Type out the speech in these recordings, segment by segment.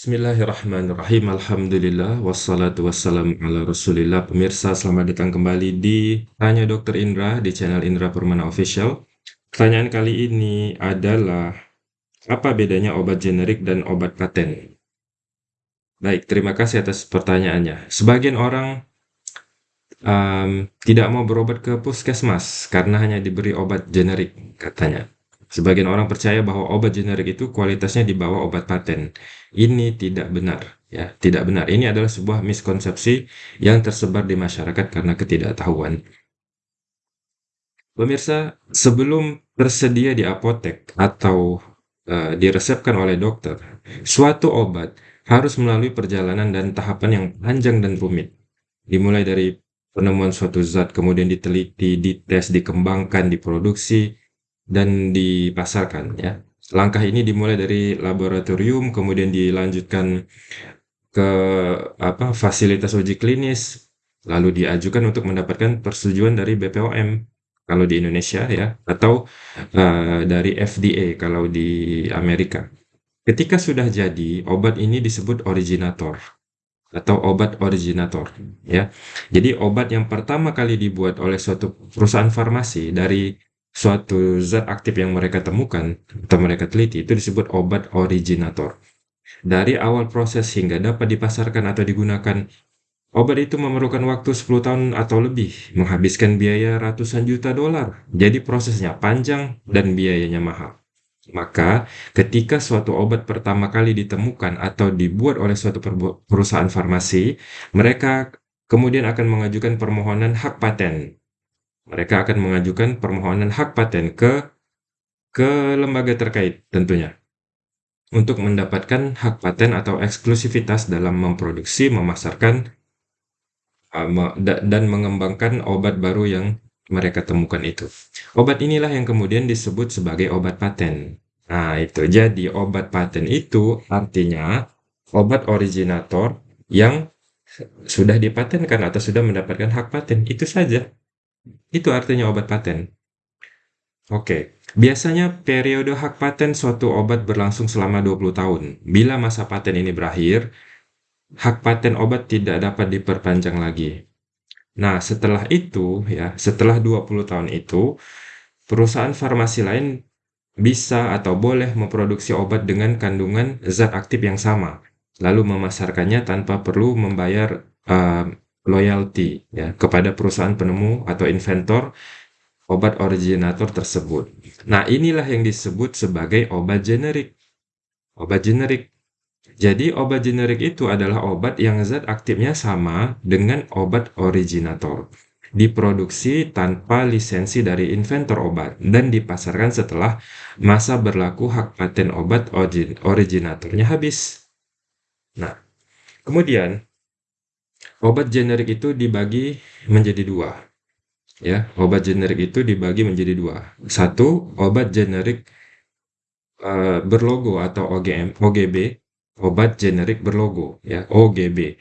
Bismillahirrahmanirrahim. Alhamdulillah wassalatu wassalamu ala Rasulillah. Pemirsa, selamat datang kembali di Tanya Dokter Indra di channel Indra Permana Official. Pertanyaan kali ini adalah apa bedanya obat generik dan obat paten? Baik, terima kasih atas pertanyaannya. Sebagian orang um, tidak mau berobat ke puskesmas karena hanya diberi obat generik, katanya. Sebagian orang percaya bahwa obat generik itu kualitasnya di bawah obat paten. Ini tidak benar, ya, tidak benar. Ini adalah sebuah miskonsepsi yang tersebar di masyarakat karena ketidaktahuan. Pemirsa, sebelum tersedia di apotek atau uh, diresepkan oleh dokter, suatu obat harus melalui perjalanan dan tahapan yang panjang dan rumit. Dimulai dari penemuan suatu zat, kemudian diteliti, dites, dikembangkan, diproduksi, dan dipasarkan ya. Langkah ini dimulai dari laboratorium kemudian dilanjutkan ke apa fasilitas uji klinis lalu diajukan untuk mendapatkan persetujuan dari BPOM kalau di Indonesia ya atau uh, dari FDA kalau di Amerika. Ketika sudah jadi, obat ini disebut originator atau obat originator ya. Jadi obat yang pertama kali dibuat oleh suatu perusahaan farmasi dari suatu zat aktif yang mereka temukan atau mereka teliti itu disebut obat originator. Dari awal proses hingga dapat dipasarkan atau digunakan, obat itu memerlukan waktu 10 tahun atau lebih, menghabiskan biaya ratusan juta dolar. Jadi prosesnya panjang dan biayanya mahal. Maka, ketika suatu obat pertama kali ditemukan atau dibuat oleh suatu perusahaan farmasi, mereka kemudian akan mengajukan permohonan hak paten mereka akan mengajukan permohonan hak paten ke ke lembaga terkait tentunya untuk mendapatkan hak paten atau eksklusivitas dalam memproduksi, memasarkan, uh, dan mengembangkan obat baru yang mereka temukan itu. Obat inilah yang kemudian disebut sebagai obat paten. Nah, itu. Jadi, obat paten itu artinya obat originator yang sudah dipatenkan atau sudah mendapatkan hak paten. Itu saja. Itu artinya obat paten. Oke, biasanya periode hak paten suatu obat berlangsung selama 20 tahun. Bila masa paten ini berakhir, hak paten obat tidak dapat diperpanjang lagi. Nah, setelah itu ya, setelah 20 tahun itu, perusahaan farmasi lain bisa atau boleh memproduksi obat dengan kandungan zat aktif yang sama, lalu memasarkannya tanpa perlu membayar uh, loyalty ya kepada perusahaan penemu atau inventor obat originator tersebut. Nah, inilah yang disebut sebagai obat generik. Obat generik. Jadi, obat generik itu adalah obat yang zat aktifnya sama dengan obat originator. Diproduksi tanpa lisensi dari inventor obat dan dipasarkan setelah masa berlaku hak paten obat originatornya habis. Nah, kemudian Obat generik itu dibagi menjadi dua. Ya, obat generik itu dibagi menjadi dua. Satu, obat generik uh, berlogo atau OGM, OGB, obat generik berlogo, ya, OGB.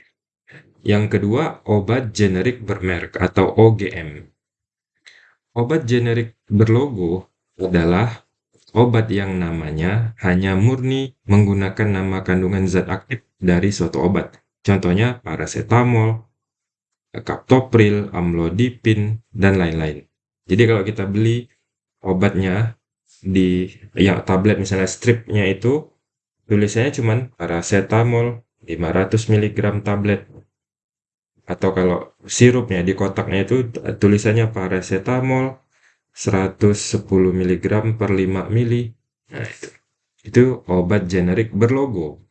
Yang kedua, obat generik bermerek atau OGM. Obat generik berlogo adalah obat yang namanya hanya murni menggunakan nama kandungan zat aktif dari suatu obat. Contohnya paracetamol, captopril, amlodipin, dan lain-lain. Jadi kalau kita beli obatnya di yang tablet misalnya stripnya itu tulisannya cuma paracetamol 500 mg tablet. Atau kalau sirupnya di kotaknya itu tulisannya paracetamol 110 mg per 5 mili. Nah itu. Itu obat generik berlogo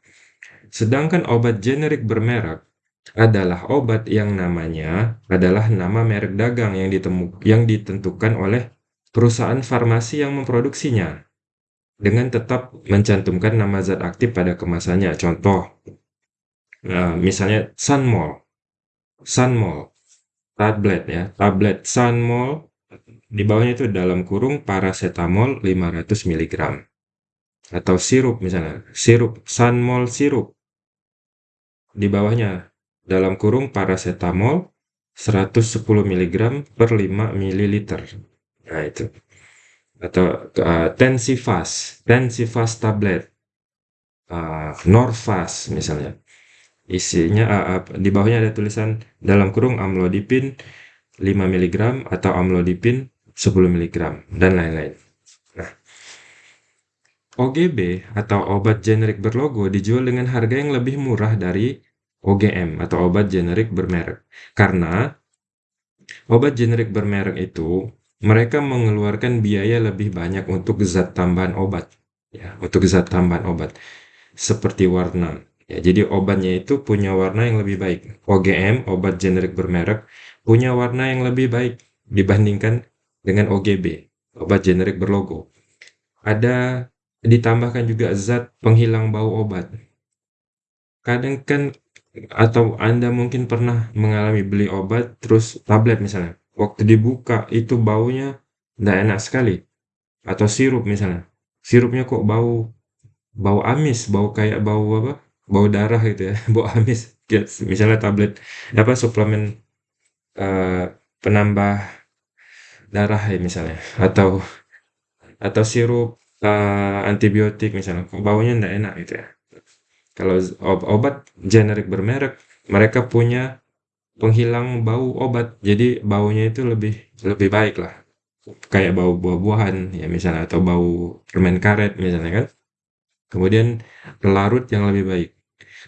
Sedangkan obat generik bermerek adalah obat yang namanya adalah nama merek dagang yang ditemu yang ditentukan oleh perusahaan farmasi yang memproduksinya dengan tetap mencantumkan nama zat aktif pada kemasannya. Contoh, nah, misalnya Sunmol, Sunmol, tablet ya, tablet Sunmol di bawahnya itu dalam kurung paracetamol 500 mg atau sirup misalnya, sirup Sunmol sirup di bawahnya dalam kurung paracetamol 110 mg per 5 ml. Nah itu. Atau uh, Tensifast, Tensifast tablet. uh, Norvas misalnya. Isinya uh, uh, di bawahnya ada tulisan dalam kurung amlodipin 5 mg atau amlodipin 10 mg dan lain-lain. Nah, OGB atau obat generik berlogo dijual dengan harga yang lebih murah dari OGM atau obat generik bermerek. Karena obat generik bermerek itu mereka mengeluarkan biaya lebih banyak untuk zat tambahan obat. Ya, untuk zat tambahan obat seperti warna. Ya, jadi obatnya itu punya warna yang lebih baik. OGM, obat generik bermerek, punya warna yang lebih baik dibandingkan dengan OGB, obat generik berlogo. Ada ditambahkan juga zat penghilang bau obat. Kadang kan atau Anda mungkin pernah mengalami beli obat terus tablet misalnya. Waktu dibuka itu baunya tidak enak sekali. Atau sirup misalnya. Sirupnya kok bau bau amis, bau kayak bau apa? Bau darah gitu ya, bau amis. Misalnya tablet apa suplemen uh, penambah darah ya misalnya atau atau sirup uh, antibiotik misalnya baunya tidak enak gitu ya kalau obat generik bermerek mereka punya penghilang bau obat. Jadi baunya itu lebih lebih baik lah. Kayak bau buah-buahan ya misalnya atau bau permen karet misalnya kan? Kemudian larut yang lebih baik.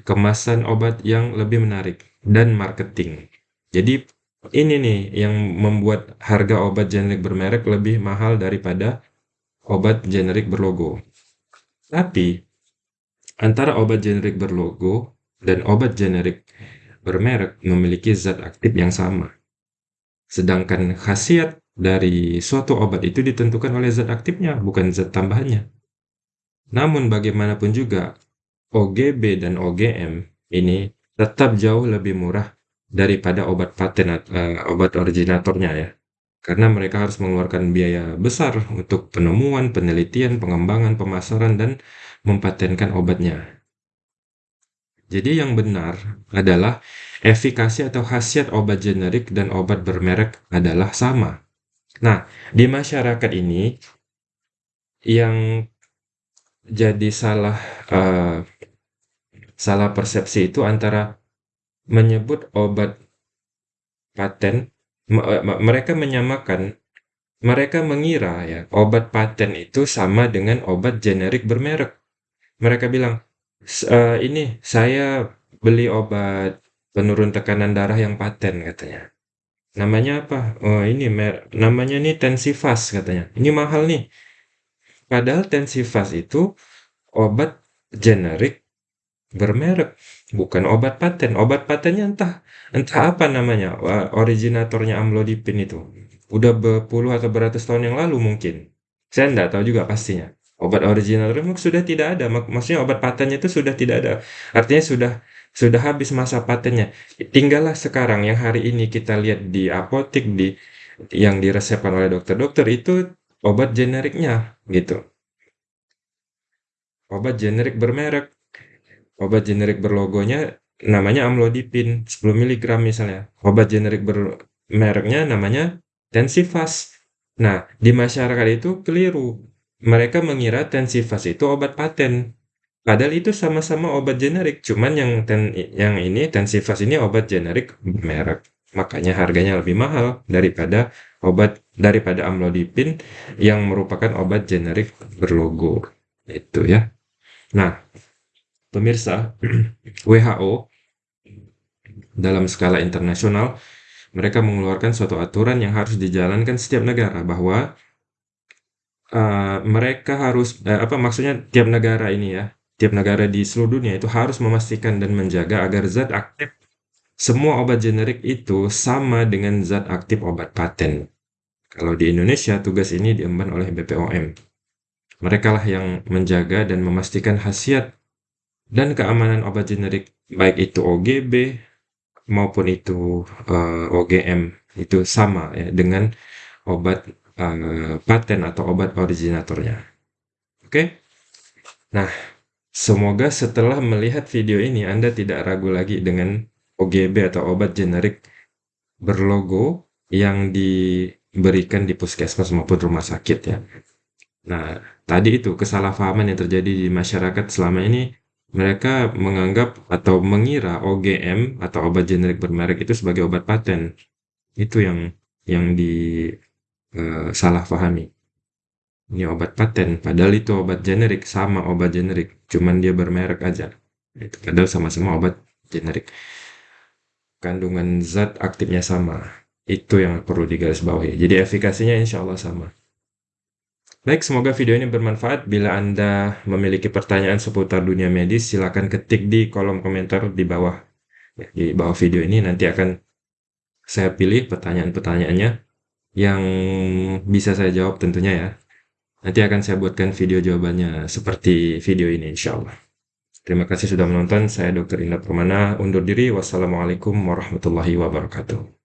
Kemasan obat yang lebih menarik dan marketing. Jadi ini nih yang membuat harga obat generik bermerek lebih mahal daripada obat generik berlogo. Tapi antara obat generik berlogo dan obat generik bermerek memiliki zat aktif yang sama. Sedangkan khasiat dari suatu obat itu ditentukan oleh zat aktifnya, bukan zat tambahannya. Namun bagaimanapun juga, OGB dan OGM ini tetap jauh lebih murah daripada obat paten uh, obat originatornya ya. Karena mereka harus mengeluarkan biaya besar untuk penemuan, penelitian, pengembangan, pemasaran, dan mempatenkan obatnya. Jadi yang benar adalah efikasi atau khasiat obat generik dan obat bermerek adalah sama. Nah, di masyarakat ini yang jadi salah uh, salah persepsi itu antara menyebut obat paten mereka menyamakan mereka mengira ya obat paten itu sama dengan obat generik bermerek. Mereka bilang uh, ini saya beli obat penurun tekanan darah yang paten katanya. Namanya apa? Oh ini mer namanya nih Tensifas katanya. Ini mahal nih. Padahal Tensifas itu obat generik bermerek, bukan obat paten. Obat patennya entah entah apa namanya, originatornya amlodipin itu. Udah berpuluh atau beratus tahun yang lalu mungkin. Saya nggak tahu juga pastinya. Obat original sudah tidak ada, mak maksudnya obat patennya itu sudah tidak ada. Artinya sudah sudah habis masa patennya. Tinggallah sekarang yang hari ini kita lihat di apotek di yang diresepkan oleh dokter-dokter itu obat generiknya gitu. Obat generik bermerek. Obat generik berlogonya namanya amlodipin 10 mg misalnya. Obat generik bermereknya namanya Tensifas. Nah, di masyarakat itu keliru mereka mengira Tensifas itu obat paten. Padahal itu sama-sama obat generik, cuman yang ten, yang ini Tensifas ini obat generik merek. Makanya harganya lebih mahal daripada obat daripada amlodipin yang merupakan obat generik berlogo. Itu ya. Nah, pemirsa, WHO dalam skala internasional mereka mengeluarkan suatu aturan yang harus dijalankan setiap negara bahwa uh, mereka harus uh, apa maksudnya tiap negara ini ya, tiap negara di seluruh dunia itu harus memastikan dan menjaga agar zat aktif semua obat generik itu sama dengan zat aktif obat paten. Kalau di Indonesia tugas ini diemban oleh BPOM. Mereka lah yang menjaga dan memastikan khasiat dan keamanan obat generik baik itu OGB maupun itu uh, OGM itu sama ya dengan obat uh, paten atau obat originatornya. Oke? Nah, semoga setelah melihat video ini Anda tidak ragu lagi dengan OGB atau obat generik berlogo yang diberikan di puskesmas maupun rumah sakit ya. Nah, tadi itu kesalahpahaman yang terjadi di masyarakat selama ini mereka menganggap atau mengira OGM atau obat generik bermerek itu sebagai obat paten. Itu yang yang di uh, salah pahami. Ini obat paten, padahal itu obat generik, sama obat generik, cuman dia bermerek aja. Itu padahal sama-sama obat generik. Kandungan zat aktifnya sama. Itu yang perlu digarisbawahi. Jadi efikasinya insya Allah sama. Baik, semoga video ini bermanfaat. Bila Anda memiliki pertanyaan seputar dunia medis, silakan ketik di kolom komentar di bawah. Ya, di bawah video ini nanti akan saya pilih pertanyaan-pertanyaannya yang bisa saya jawab tentunya ya. Nanti akan saya buatkan video jawabannya seperti video ini insya Allah. Terima kasih sudah menonton. Saya Dr. Indra Permana. Undur diri. Wassalamualaikum warahmatullahi wabarakatuh.